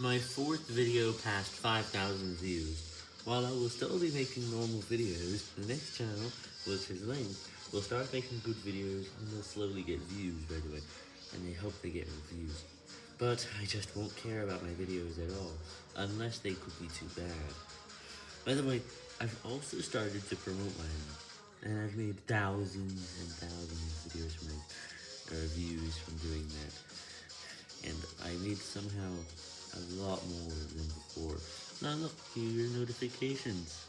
My fourth video passed 5,000 views. While I will still be making normal videos, the next channel, which is linked, will start making good videos and they'll slowly get views by the way, and I hope they get reviews. But I just won't care about my videos at all, unless they could be too bad. By the way, I've also started to promote mine, and I've made thousands and thousands of videos from it, or views from doing that. And I made somehow a lot more than before. Now look, are your notifications.